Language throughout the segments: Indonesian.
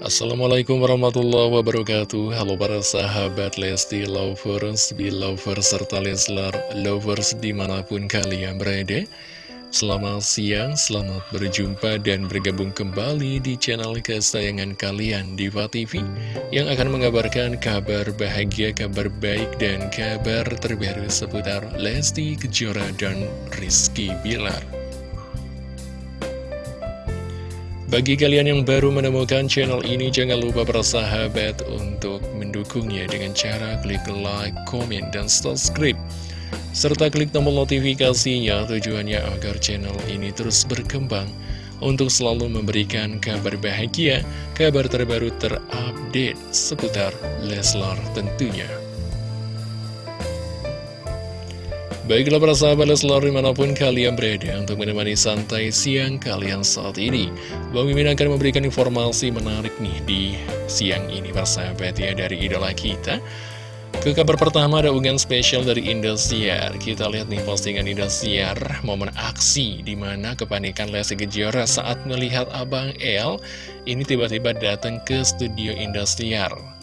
Assalamualaikum warahmatullahi wabarakatuh. Halo para sahabat Lesti Lovers, Belovers, serta Leslar Lovers di mana pun kalian berada. Selamat siang, selamat berjumpa dan bergabung kembali di channel kesayangan kalian Diva TV Yang akan mengabarkan kabar bahagia, kabar baik, dan kabar terbaru seputar Lesti Kejora dan Rizky Bilar bagi kalian yang baru menemukan channel ini, jangan lupa bersahabat untuk mendukungnya dengan cara klik like, komen, dan subscribe. Serta klik tombol notifikasinya tujuannya agar channel ini terus berkembang untuk selalu memberikan kabar bahagia, kabar terbaru terupdate seputar Leslar tentunya. Baiklah para sahabat Leslar di mana pun kalian berada untuk menemani santai siang kalian saat ini. Bang Mimin akan memberikan informasi menarik nih di siang ini para sahabat ya dari idola kita. Ke kabar pertama ada unggahan spesial dari Indosiar. Kita lihat nih postingan Indosiar momen aksi di mana kepanikan Lesti Kejora saat melihat Abang El Ini tiba-tiba datang ke studio Indosiar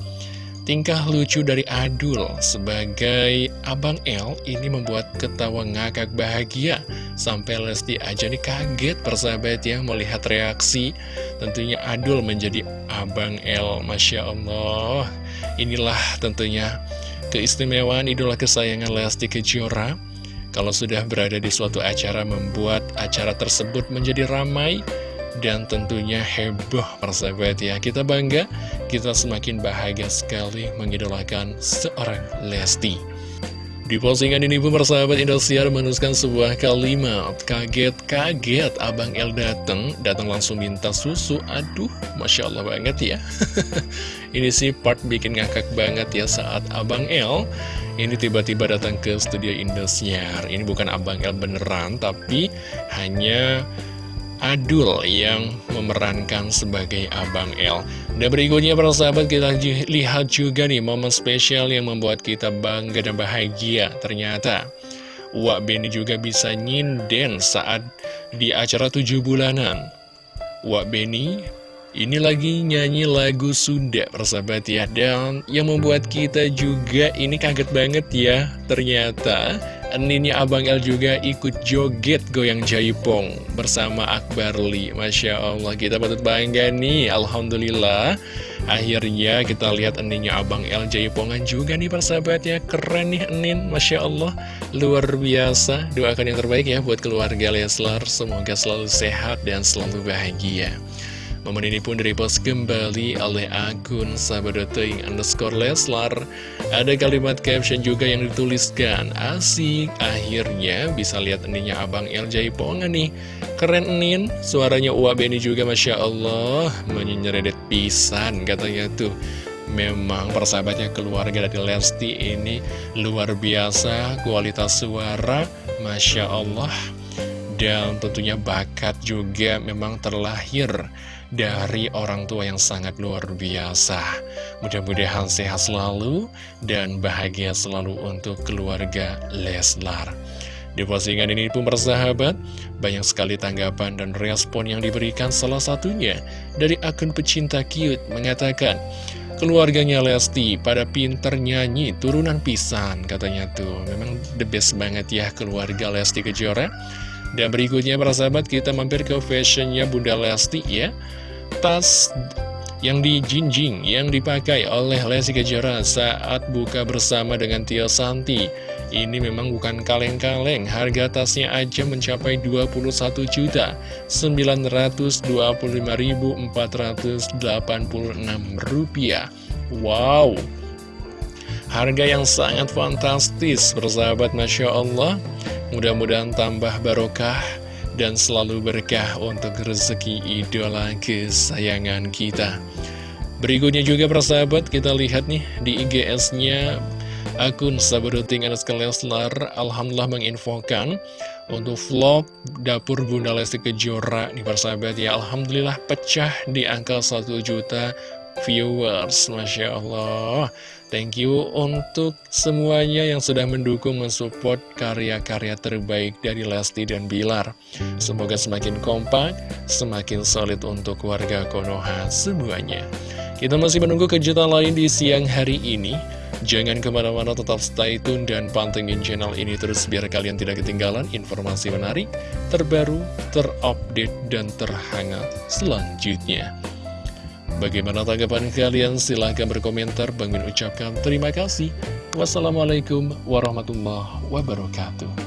Tingkah lucu dari Adul sebagai Abang L ini membuat ketawa ngakak bahagia. Sampai Lesti aja nih kaget persahabat ya melihat reaksi. Tentunya Adul menjadi Abang L Masya Allah. Inilah tentunya keistimewaan idola kesayangan Lesti Kejora. Kalau sudah berada di suatu acara membuat acara tersebut menjadi ramai dan tentunya heboh persahabat ya. Kita bangga, kita semakin bahagia sekali mengidolakan seorang Lesti. Di postingan ini pun persahabat Indosiar menuliskan sebuah kalimat. Kaget-kaget Abang El datang Datang langsung minta susu. Aduh, Masya Allah banget ya. Ini sih part bikin ngakak banget ya saat Abang El Ini tiba-tiba datang ke studio Indosiar. Ini bukan Abang El beneran Tapi hanya Adul yang memerankan sebagai Abang L. Dan berikutnya para sahabat kita lihat juga nih momen spesial yang membuat kita bangga dan bahagia. Ternyata Wak Beni juga bisa nyinden saat di acara tujuh bulanan. Wak Beni ini lagi nyanyi lagu Sunda persahabat ya Dan yang membuat kita juga ini kaget banget ya Ternyata Eninnya Abang El juga ikut joget goyang jaipong bersama Akbar Li Masya Allah kita patut bangga nih. Alhamdulillah Akhirnya kita lihat eninnya Abang El jaipongan juga nih persahabat ya Keren nih Enin Masya Allah Luar biasa. Doakan yang terbaik ya buat keluarga Leslar. Semoga selalu sehat dan selalu bahagia Momen ini pun direpost kembali oleh akun sahabat.ing underscore Leslar. Ada kalimat caption juga yang dituliskan Asik, akhirnya bisa lihat ininya Abang El Jaipongan nih. Keren Nin, suaranya Uwa Beni juga Masya Allah Menyeredet pisan katanya tuh. Memang persahabatnya keluarga dari Lesti ini luar biasa Kualitas suara Masya Allah. Dan tentunya bakat juga memang terlahir dari orang tua yang sangat luar biasa. Mudah-mudahan sehat selalu dan bahagia selalu untuk keluarga Leslar. Di postingan ini pun bersahabat, banyak sekali tanggapan dan respon yang diberikan salah satunya dari akun pecinta cute mengatakan, Keluarganya Lesti pada pinter nyanyi turunan pisan katanya tuh Memang the best banget ya keluarga Lesti Kejora dan berikutnya para sahabat kita mampir ke fashionnya Bunda Lesti ya Tas yang dijinjing yang dipakai oleh Lesti Kejora saat buka bersama dengan Tio Santi ini memang bukan kaleng-kaleng, harga tasnya aja mencapai 21 juta 925.486 rupiah. Wow, harga yang sangat fantastis, bersahabat Masya Allah. Mudah-mudahan tambah barokah dan selalu berkah untuk rezeki idola kesayangan kita. Berikutnya juga persahabat, kita lihat nih di IGS-nya akun Sabadoting Anas Leslar Alhamdulillah menginfokan untuk vlog Dapur Bunda Lesti Kejora nih persahabat ya Alhamdulillah pecah di angka 1 juta viewers Masya Allah Thank you untuk semuanya yang sudah mendukung mensupport karya-karya terbaik dari Lesti dan Bilar. Semoga semakin kompak, semakin solid untuk warga Konoha semuanya. Kita masih menunggu kejutan lain di siang hari ini. Jangan ke mana-mana tetap stay tune dan pantengin channel ini terus biar kalian tidak ketinggalan informasi menarik, terbaru, terupdate, dan terhangat selanjutnya. Bagaimana tanggapan kalian? Silahkan berkomentar. Bang Min ucapkan terima kasih. Wassalamualaikum warahmatullahi wabarakatuh.